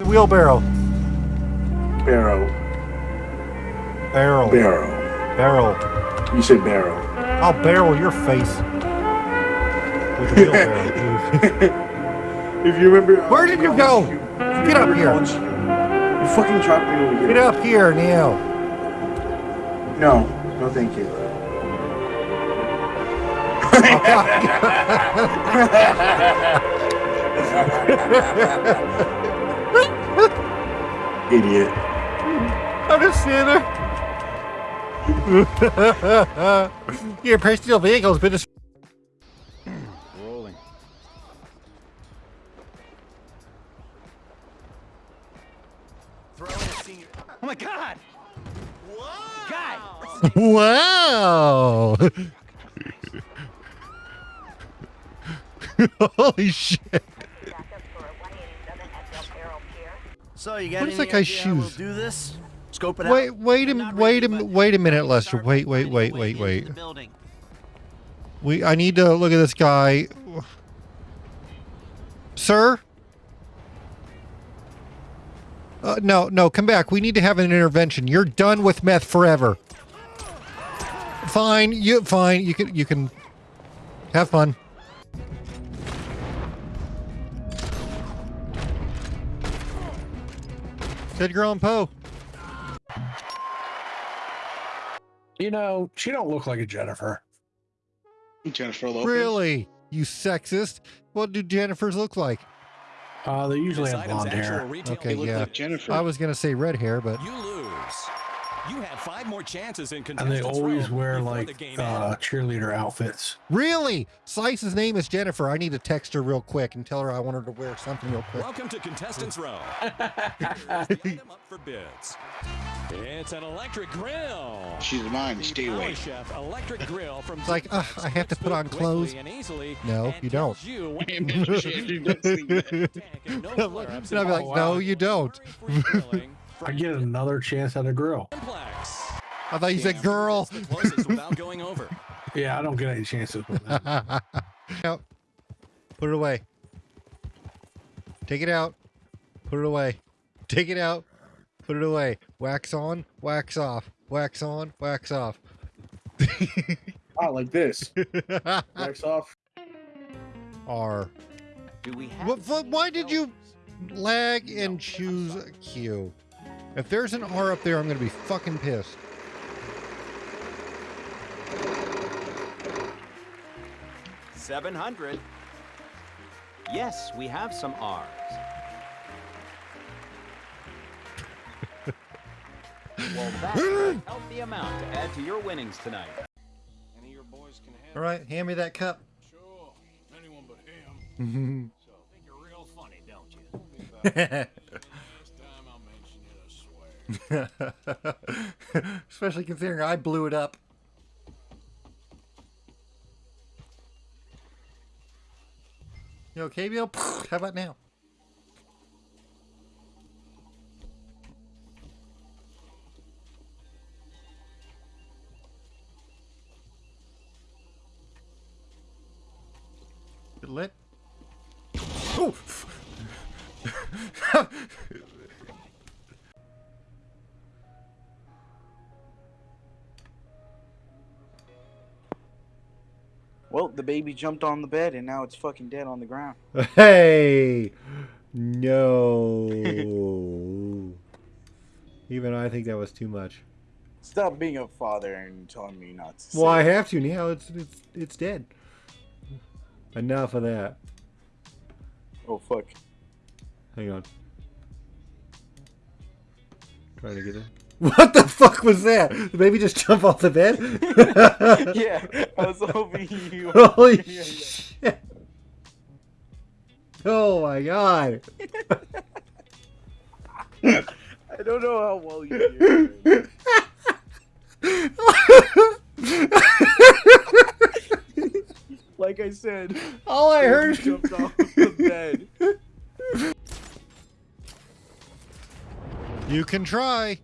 The wheelbarrow. Barrow. Barrel. Barrow. Barrel. You said barrel. I'll barrel your face. With a wheelbarrow. If you remember. Uh, Where did you go? Get up here. You fucking dropped me over here. Get up here Neil. No. No, thank you. Idiot. I'm just sitting there. Your personal vehicle's been destroyed. Rolling. Oh my god! Guy! Wow! Holy shit! So you got What is that guy's how we'll shoes? do this? Scope it Wait, out. wait a, I'm wait a, but wait a minute, Lester. Wait, wait, wait, wait, wait. We, I need to look at this guy, sir. Uh, no, no, come back. We need to have an intervention. You're done with meth forever. Fine, you fine. You can you can have fun. Edgar Allan Poe. You know, she don't look like a Jennifer. Jennifer Lopez. Really? You sexist? What do Jennifers look like? Uh, they usually This have blonde hair. retail Okay, They look yeah. like Jennifer. I was gonna say red hair, but You lose. You have five more chances in And they always wear like the game uh, cheerleader outfits. really, Slice's name is Jennifer. I need to text her real quick and tell her I want her to wear something real quick. Welcome to contestants row. The item up for bids. It's an electric grill. She's mine. The Stay away. Chef electric grill from It's like, Ziploc ugh, I have to put on clothes. and easily No, and you don't. You when Damn to it, put she it does in the think that. tank and no And I'll be like, Oh, no, wow. you don't. I get another chance at a grill. Simplex. I thought you said girl. It's the closest without going over. Yeah, I don't get any chances with that. out. Put it away. Take it out. Put it away. Take it out. Put it away. Wax on, wax off. Wax on, wax off. Oh, like this. Wax off. R. Do we have What, what, why did you lag and choose Q? If there's an R up there, I'm gonna be fucking pissed. Seven hundred. Yes, we have some R's. well, that's a healthy amount to add to your winnings tonight. Any of your boys can handle All right, hand me that cup. Sure. Anyone but him. So, think you're real funny, don't you? Next time I'll mention it, I swear. Especially considering I blew it up. You okay, Bill? How about now? It lit? Oh! Well, the baby jumped on the bed and now it's fucking dead on the ground. Hey! No. Even I think that was too much. Stop being a father and telling me not to. Well, I have to now. It's it's it's dead. Enough of that. Oh fuck. Hang on. Trying to get it. What the fuck was that? The baby just jump off the bed? yeah, I was hoping you. Holy Yeah, yeah. shit. Oh my god. I don't know how well you do. it. like I said, All I baby heard jumped off the bed. You can try.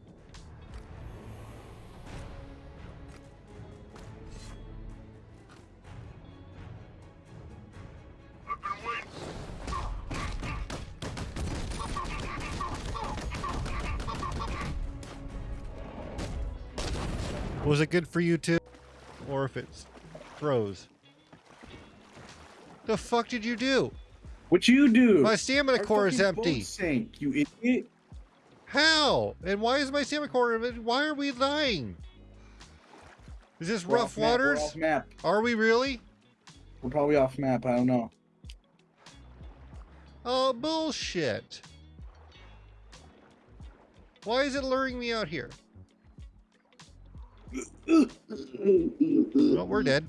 Was it good for you too? Or if it's froze? The fuck did you do? What you do? My stamina Our core is empty. Sank, you idiot. How? And why is my stamina core? Why are we dying? Is this We're rough map, waters? off map. Are we really? We're probably off map. I don't know. Oh, bullshit. Why is it luring me out here? Oh, we're dead.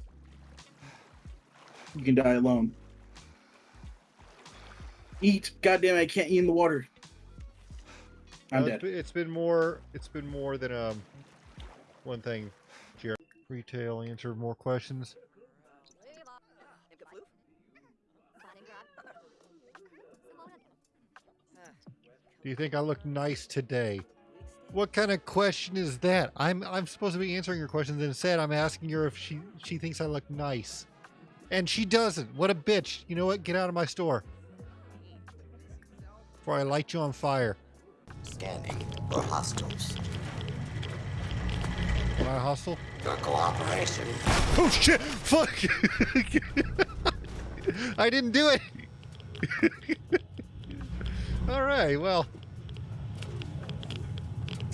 You can die alone. Eat. Goddamn, I can't eat in the water. I'm No, dead. it's been- it's been more. It's been more than um one thing. Jared. Retail answer more questions. Do you think I look nice today? What kind of question is that? I'm I'm supposed to be answering your questions. Instead, I'm asking her if she she thinks I look nice, and she doesn't. What a bitch! You know what? Get out of my store before I light you on fire. Scanning for hostiles. Am I hostile? Your cooperation. Oh shit! Fuck! I didn't do it. All right. Well.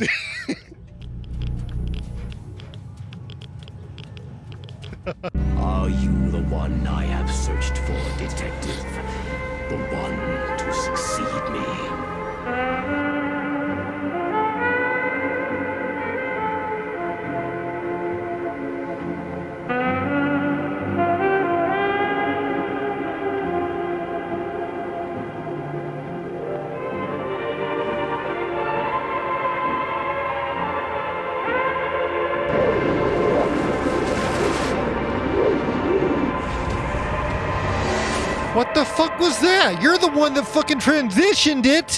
Are you the one I have searched for, detective? The one to succeed me? What the fuck was that? You're the one that fucking transitioned it.